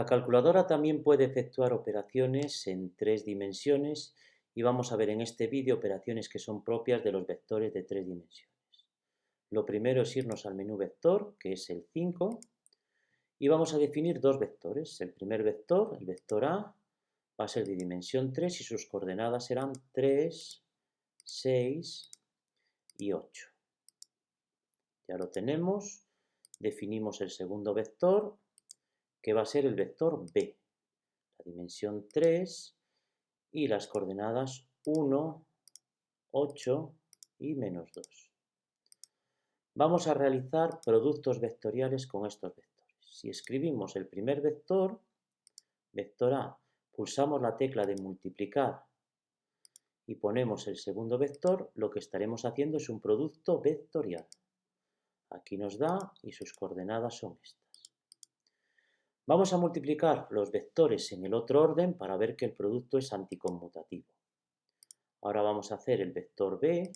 La calculadora también puede efectuar operaciones en tres dimensiones y vamos a ver en este vídeo operaciones que son propias de los vectores de tres dimensiones. Lo primero es irnos al menú vector, que es el 5, y vamos a definir dos vectores. El primer vector, el vector A, va a ser de dimensión 3 y sus coordenadas serán 3, 6 y 8. Ya lo tenemos. Definimos el segundo vector, que va a ser el vector B. La dimensión 3 y las coordenadas 1, 8 y menos 2. Vamos a realizar productos vectoriales con estos vectores. Si escribimos el primer vector, vector A, pulsamos la tecla de multiplicar y ponemos el segundo vector, lo que estaremos haciendo es un producto vectorial. Aquí nos da y sus coordenadas son estas. Vamos a multiplicar los vectores en el otro orden para ver que el producto es anticonmutativo. Ahora vamos a hacer el vector B,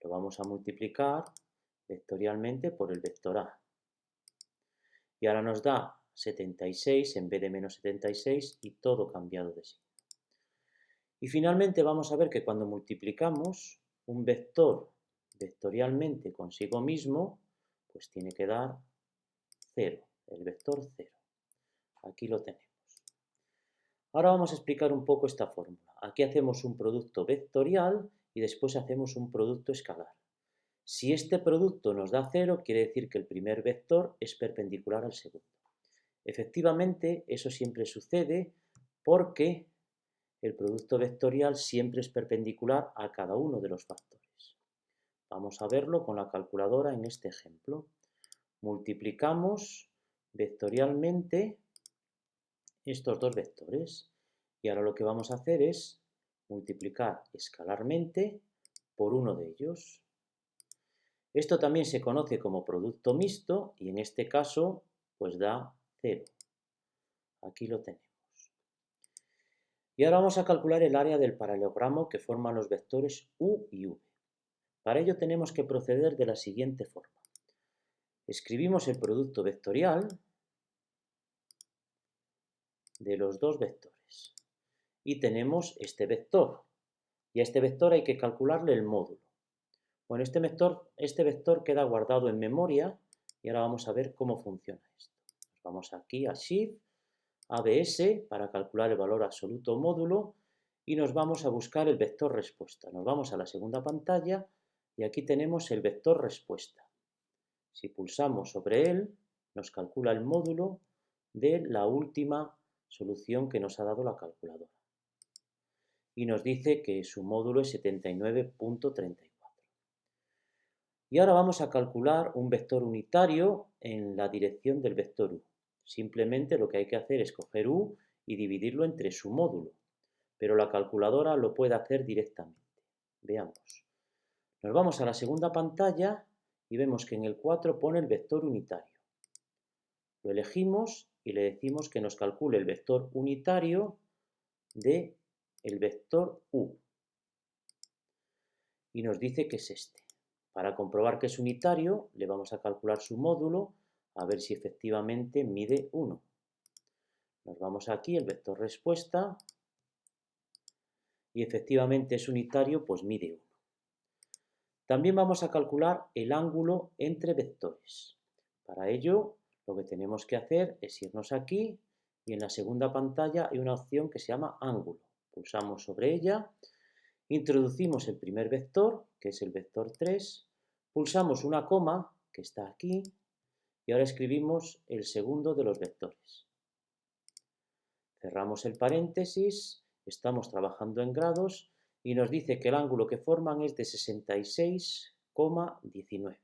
lo vamos a multiplicar vectorialmente por el vector A. Y ahora nos da 76 en vez de menos 76 y todo cambiado de signo. Y finalmente vamos a ver que cuando multiplicamos un vector vectorialmente consigo mismo, pues tiene que dar 0, el vector 0. Aquí lo tenemos. Ahora vamos a explicar un poco esta fórmula. Aquí hacemos un producto vectorial y después hacemos un producto escalar. Si este producto nos da 0, quiere decir que el primer vector es perpendicular al segundo. Efectivamente, eso siempre sucede porque el producto vectorial siempre es perpendicular a cada uno de los factores. Vamos a verlo con la calculadora en este ejemplo. Multiplicamos vectorialmente estos dos vectores. Y ahora lo que vamos a hacer es multiplicar escalarmente por uno de ellos. Esto también se conoce como producto mixto y en este caso pues da 0. Aquí lo tenemos. Y ahora vamos a calcular el área del paralelogramo que forman los vectores u y v. Para ello tenemos que proceder de la siguiente forma. Escribimos el producto vectorial de los dos vectores. Y tenemos este vector. Y a este vector hay que calcularle el módulo. Bueno, este vector, este vector queda guardado en memoria y ahora vamos a ver cómo funciona esto. vamos aquí a Shift, ABS, para calcular el valor absoluto módulo y nos vamos a buscar el vector respuesta. Nos vamos a la segunda pantalla y aquí tenemos el vector respuesta. Si pulsamos sobre él, nos calcula el módulo de la última solución que nos ha dado la calculadora. Y nos dice que su módulo es 79.34. Y ahora vamos a calcular un vector unitario en la dirección del vector u. Simplemente lo que hay que hacer es coger u y dividirlo entre su módulo, pero la calculadora lo puede hacer directamente. Veamos. Nos vamos a la segunda pantalla y vemos que en el 4 pone el vector unitario. Lo elegimos y le decimos que nos calcule el vector unitario de el vector u. Y nos dice que es este. Para comprobar que es unitario, le vamos a calcular su módulo a ver si efectivamente mide 1. Nos vamos aquí, el vector respuesta, y efectivamente es unitario, pues mide 1. También vamos a calcular el ángulo entre vectores. Para ello lo que tenemos que hacer es irnos aquí y en la segunda pantalla hay una opción que se llama ángulo. Pulsamos sobre ella, introducimos el primer vector, que es el vector 3, pulsamos una coma, que está aquí, y ahora escribimos el segundo de los vectores. Cerramos el paréntesis, estamos trabajando en grados y nos dice que el ángulo que forman es de 66,19.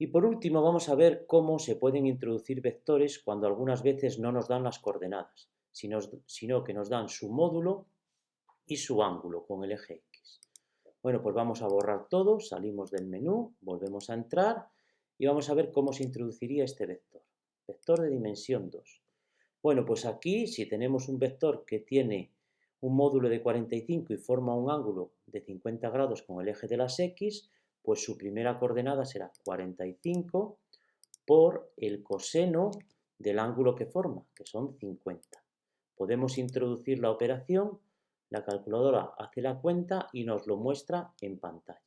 Y por último vamos a ver cómo se pueden introducir vectores cuando algunas veces no nos dan las coordenadas, sino, que nos dan su módulo y su ángulo con el eje X. Bueno, pues vamos a borrar todo, salimos del menú, volvemos a entrar y vamos a ver cómo se introduciría este vector. Vector de dimensión 2. Bueno, pues aquí si tenemos un vector que tiene un módulo de 45 y forma un ángulo de 50 grados con el eje de las X, pues su primera coordenada será 45 por el coseno del ángulo que forma, que son 50. Podemos introducir la operación, la calculadora hace la cuenta y nos lo muestra en pantalla.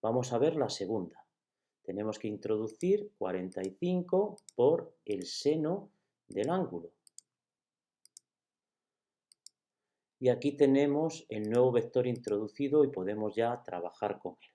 Vamos a ver la segunda. Tenemos que introducir 45 por el seno del ángulo. Y aquí tenemos el nuevo vector introducido y podemos ya trabajar con él.